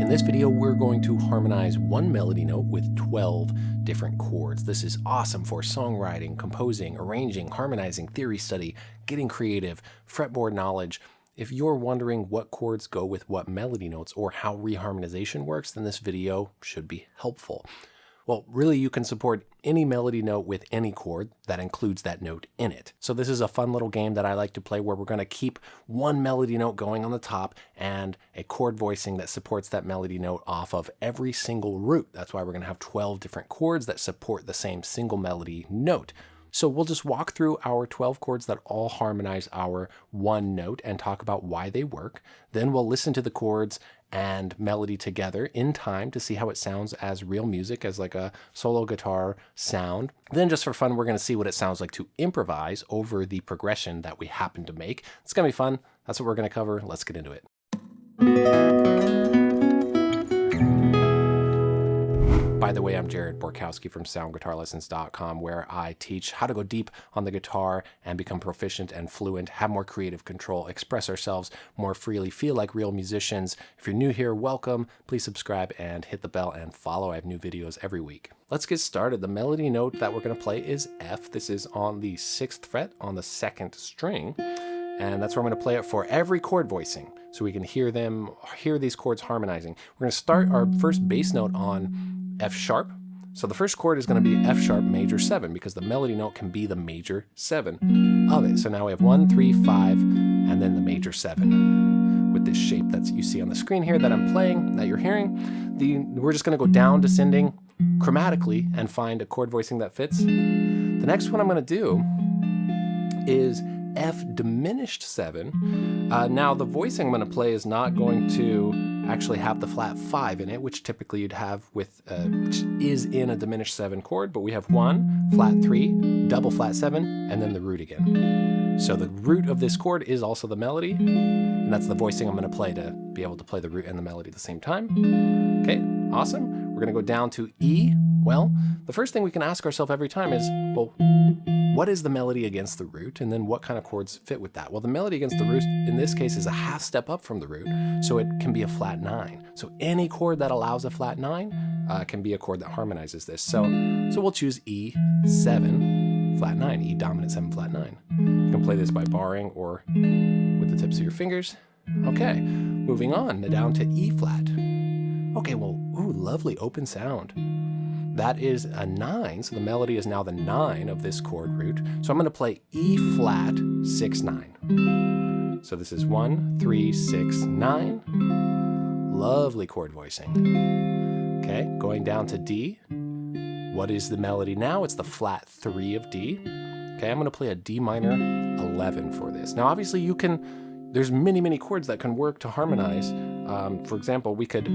In this video, we're going to harmonize one melody note with 12 different chords. This is awesome for songwriting, composing, arranging, harmonizing, theory study, getting creative, fretboard knowledge. If you're wondering what chords go with what melody notes or how reharmonization works, then this video should be helpful. Well, really you can support any melody note with any chord that includes that note in it. So this is a fun little game that I like to play where we're going to keep one melody note going on the top and a chord voicing that supports that melody note off of every single root. That's why we're going to have 12 different chords that support the same single melody note. So we'll just walk through our 12 chords that all harmonize our one note and talk about why they work. Then we'll listen to the chords and melody together in time to see how it sounds as real music, as like a solo guitar sound. Then just for fun, we're going to see what it sounds like to improvise over the progression that we happen to make. It's going to be fun. That's what we're going to cover. Let's get into it. By the way, I'm Jared Borkowski from soundguitarlessons.com, where I teach how to go deep on the guitar and become proficient and fluent, have more creative control, express ourselves more freely, feel like real musicians. If you're new here, welcome. Please subscribe and hit the bell and follow. I have new videos every week. Let's get started. The melody note that we're going to play is F. This is on the sixth fret on the second string and that's where I'm going to play it for every chord voicing so we can hear them hear these chords harmonizing. We're going to start our first bass note on F sharp. So the first chord is going to be F sharp major 7 because the melody note can be the major 7 of it. So now we have 1, 3, 5, and then the major 7 with this shape that you see on the screen here that I'm playing, that you're hearing. The, we're just going to go down descending chromatically and find a chord voicing that fits. The next one I'm going to do is F diminished 7. Uh, now the voicing I'm going to play is not going to actually have the flat 5 in it, which typically you'd have with, uh, is in a diminished 7 chord, but we have 1, flat 3, double flat 7, and then the root again. So the root of this chord is also the melody, and that's the voicing I'm going to play to be able to play the root and the melody at the same time. Okay, awesome. We're going to go down to E. Well, the first thing we can ask ourselves every time is, well, what is the melody against the root? And then what kind of chords fit with that? Well, the melody against the root in this case is a half step up from the root, so it can be a flat nine. So any chord that allows a flat nine uh, can be a chord that harmonizes this. So, so we'll choose E7, flat nine, E dominant seven, flat nine. You can play this by barring or with the tips of your fingers. Okay, moving on down to E flat. Okay, well, ooh, lovely open sound. That is a nine, so the melody is now the nine of this chord root. So I'm gonna play E flat, six, nine. So this is one, three, six, nine. Lovely chord voicing. Okay, going down to D. What is the melody now? It's the flat three of D. Okay, I'm gonna play a D minor 11 for this. Now obviously you can, there's many, many chords that can work to harmonize. Um, for example, we could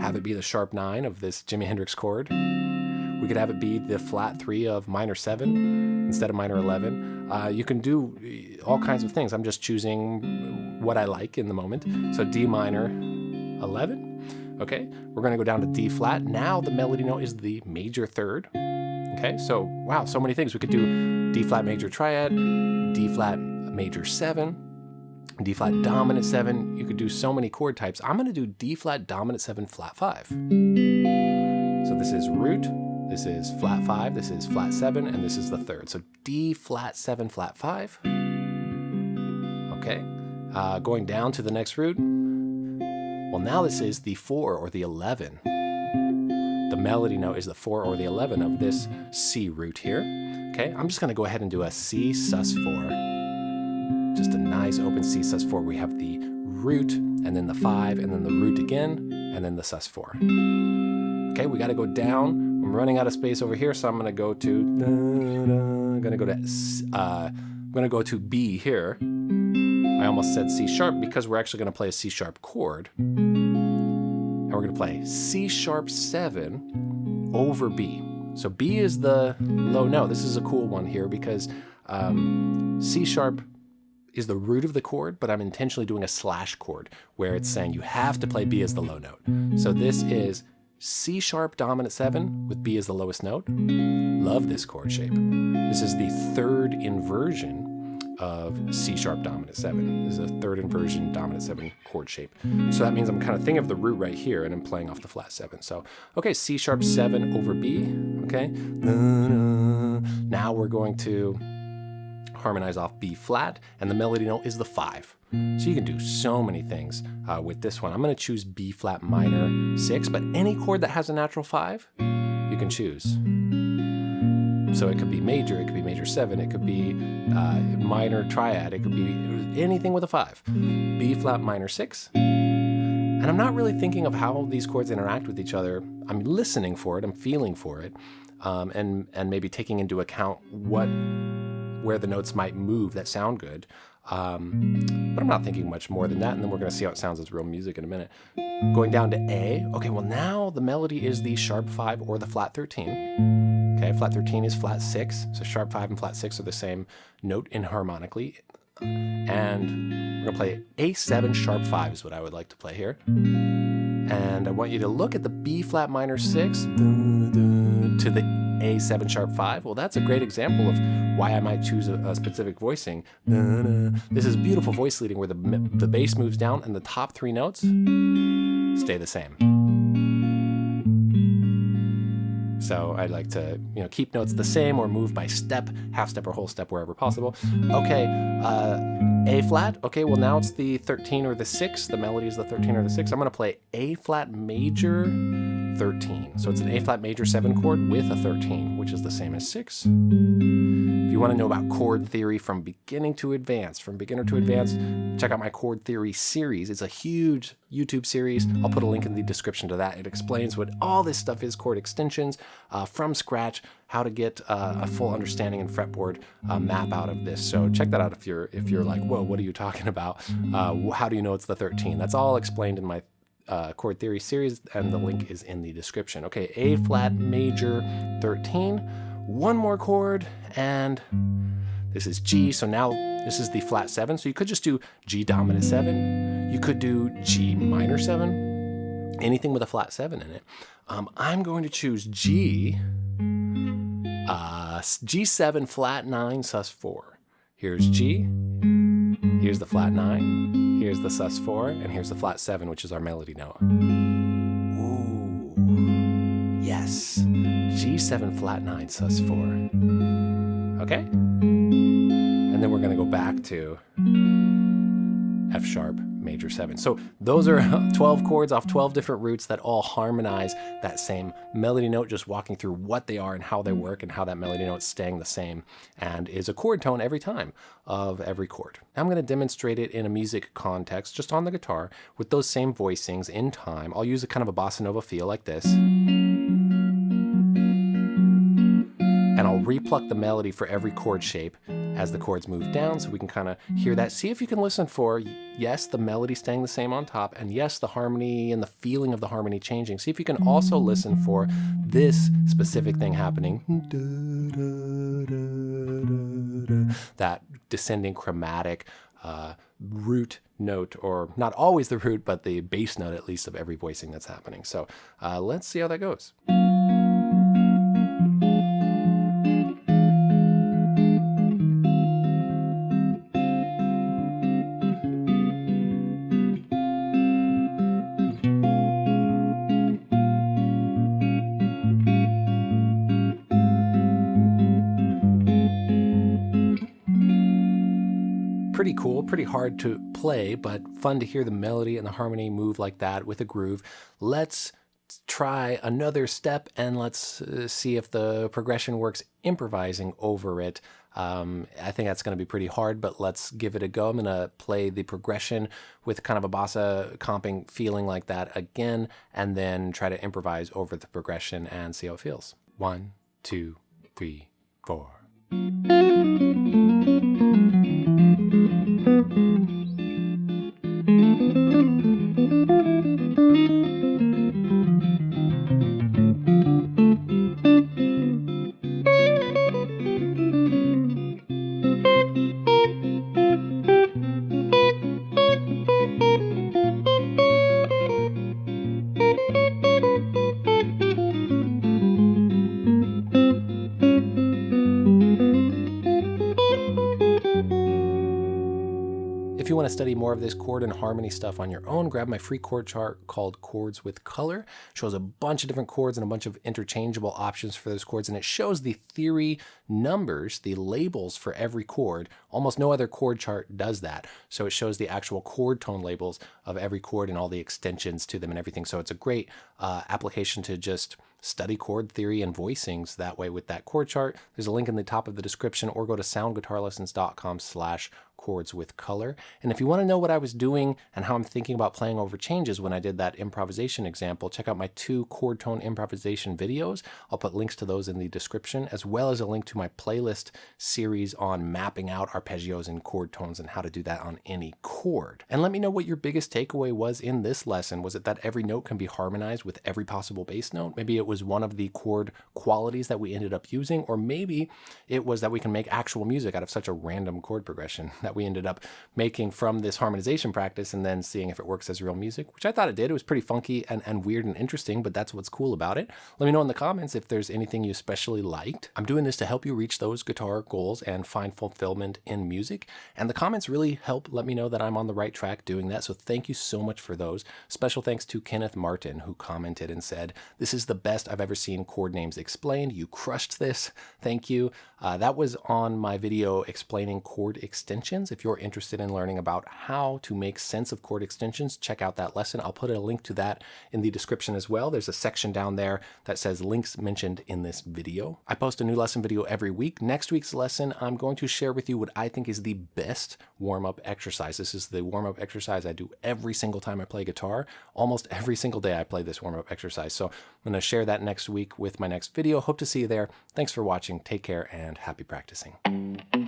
have it be the sharp 9 of this Jimi Hendrix chord. We could have it be the flat 3 of minor 7 instead of minor 11. Uh, you can do uh, all kinds of things. I'm just choosing what I like in the moment. So D minor 11. Okay, we're to go down to D flat. Now the melody note is the major third. Okay, so wow, so many things. We could do D flat major triad, D flat major 7, D flat dominant 7. You could do so many chord types. I'm going to do D flat dominant 7 flat 5. So this is root, this is flat 5, this is flat 7, and this is the third. So D flat 7 flat 5. Okay. Uh, going down to the next root. Well, now this is the 4 or the 11. The melody note is the 4 or the 11 of this C root here. Okay, I'm just going to go ahead and do a C sus 4 just a open C sus4. We have the root, and then the 5, and then the root again, and then the sus4. Okay, we got to go down. I'm running out of space over here, so I'm going to go to, I'm going to go to, uh, I'm going to go to B here. I almost said C sharp because we're actually going to play a C sharp chord. And we're going to play C sharp 7 over B. So B is the low note. This is a cool one here because um, C sharp is the root of the chord, but I'm intentionally doing a slash chord where it's saying you have to play B as the low note. So this is C sharp dominant 7 with B as the lowest note. Love this chord shape. This is the third inversion of C sharp dominant 7. This is a third inversion dominant 7 chord shape. So that means I'm kind of thinking of the root right here and I'm playing off the flat 7. So, okay, C sharp 7 over B, okay? Now we're going to harmonize off B flat, and the melody note is the 5. So you can do so many things uh, with this one. I'm going to choose B flat minor 6, but any chord that has a natural 5, you can choose. So it could be major, it could be major seven, it could be uh, minor triad, it could be anything with a five. B flat minor six. And I'm not really thinking of how these chords interact with each other. I'm listening for it, I'm feeling for it, um, and, and maybe taking into account what where the notes might move that sound good. Um, but I'm not thinking much more than that, and then we're going to see how it sounds as real music in a minute. Going down to A, okay, well now the melody is the sharp 5 or the flat 13. Okay, flat 13 is flat 6, so sharp 5 and flat 6 are the same note enharmonically. And we're going to play A7 sharp 5 is what I would like to play here. And I want you to look at the B flat minor 6 to the A7 sharp 5. Well, that's a great example of why I might choose a, a specific voicing. This is beautiful voice leading where the, the bass moves down and the top three notes stay the same. So I'd like to, you know, keep notes the same or move by step, half step or whole step wherever possible. Okay, uh, A flat. Okay, well now it's the 13 or the 6. The melody is the 13 or the 6. I'm going to play A flat major 13. So it's an A flat major 7 chord with a 13, which is the same as 6 If you want to know about chord theory from beginning to advanced, from beginner to advanced, check out my chord theory series. It's a huge YouTube series. I'll put a link in the description to that. It explains what all this stuff is, chord extensions uh, from scratch, how to get uh, a full understanding and fretboard uh, map out of this. So check that out if you're if you're like, whoa, what are you talking about? Uh, how do you know it's the 13? That's all explained in my uh, chord theory series, and the link is in the description. Okay, A flat major 13 one more chord, and this is G. So now this is the flat seven. So you could just do G dominant seven. You could do G minor seven, anything with a flat seven in it. Um, I'm going to choose G, uh, G7 flat nine sus four. Here's G, here's the flat nine, here's the sus four, and here's the flat seven, which is our melody note. Ooh, yes. G7 flat 9 sus 4. Okay? And then we're going to go back to F sharp major 7. So those are 12 chords off 12 different roots that all harmonize that same melody note, just walking through what they are and how they work and how that melody note is staying the same and is a chord tone every time of every chord. I'm going to demonstrate it in a music context, just on the guitar, with those same voicings in time. I'll use a kind of a bossa nova feel like this. And I'll repluck the melody for every chord shape as the chords move down so we can kind of hear that. See if you can listen for, yes, the melody staying the same on top, and yes, the harmony and the feeling of the harmony changing. See if you can also listen for this specific thing happening. That descending chromatic uh, root note, or not always the root, but the bass note at least of every voicing that's happening. So uh, let's see how that goes. Cool, pretty hard to play, but fun to hear the melody and the harmony move like that with a groove. Let's try another step and let's uh, see if the progression works improvising over it. Um, I think that's going to be pretty hard, but let's give it a go. I'm going to play the progression with kind of a bossa comping feeling like that again, and then try to improvise over the progression and see how it feels. One, two, three, four. If you want to study more of this chord and harmony stuff on your own, grab my free chord chart called Chords with Color. It shows a bunch of different chords and a bunch of interchangeable options for those chords, and it shows the theory numbers, the labels for every chord. Almost no other chord chart does that. So it shows the actual chord tone labels of every chord and all the extensions to them and everything. So it's a great uh, application to just study chord theory and voicings that way with that chord chart. There's a link in the top of the description or go to soundguitarlessons.com slash chords with color. And if you want to know what I was doing and how I'm thinking about playing over changes when I did that improvisation example, check out my two chord tone improvisation videos. I'll put links to those in the description, as well as a link to my playlist series on mapping out arpeggios and chord tones and how to do that on any chord. And let me know what your biggest takeaway was in this lesson. Was it that every note can be harmonized with every possible bass note? Maybe it was one of the chord qualities that we ended up using, or maybe it was that we can make actual music out of such a random chord progression that we ended up making from this harmonization practice and then seeing if it works as real music, which I thought it did. It was pretty funky and, and weird and interesting, but that's what's cool about it. Let me know in the comments if there's anything you especially liked. I'm doing this to help you reach those guitar goals and find fulfillment in music. And the comments really help let me know that I'm on the right track doing that. So thank you so much for those. Special thanks to Kenneth Martin, who commented and said, This is the best I've ever seen chord names explained. You crushed this. Thank you. Uh, that was on my video explaining chord extensions. If you're interested in learning about how to make sense of chord extensions, check out that lesson. I'll put a link to that in the description as well. There's a section down there that says links mentioned in this video. I post a new lesson video every week. Next week's lesson, I'm going to share with you what I think is the best warm-up exercise. This is the warm-up exercise I do every single time I play guitar. Almost every single day I play this warm-up exercise. So I'm going to share that next week with my next video. Hope to see you there. Thanks for watching. Take care and happy practicing.